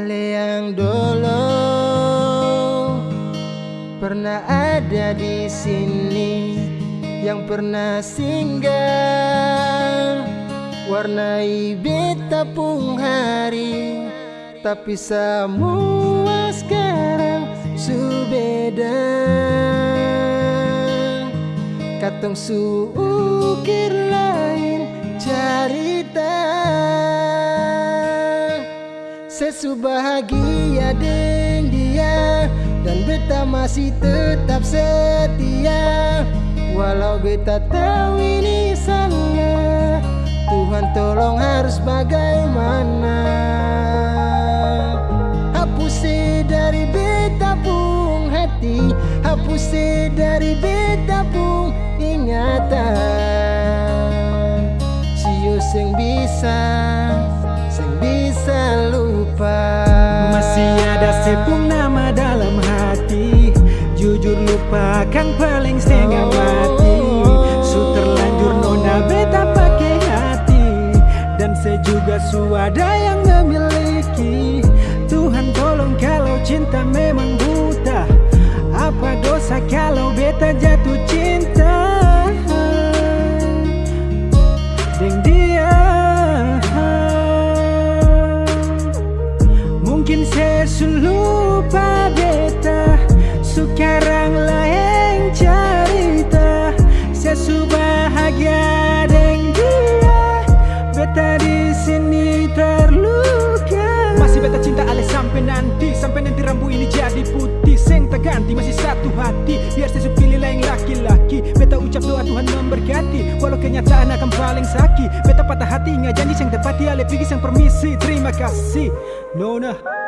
yang dulu pernah ada di sini yang pernah singgah warnai beta pung hari. Tapi semua sekarang subeda katong su sesu bahagia dia dan beta masih tetap setia. Walau beta tahu ini salah Tuhan tolong harus bagaimana. Hapus dari beta pung hati hapus dari beta pung ingatan. Sio sing bisa sing bisa lupa Masih ada sepung nama dalam hati. Jujur lupakan paling setengah mati. Su terlanjur nona beta pakai hati. Dan saya juga su ada yang memiliki. Tuhan tolong kalau cinta memang buta Mungkin saya lupa beta Sekarang yang cerita. Saya su bahagia deng dia Beta di sini terluka. Masih beta cinta ale sampai nanti Sampai nanti rambu ini jadi putih. Seng tak ganti masih satu hati. Biar saya su pilih lain laki-laki. Beta ucap doa Tuhan memberkati. Walau kenyataan akan paling sakit. Beta patah hati ingat janji yang tepati Ale pergi sang permisi. Terima kasih. Nona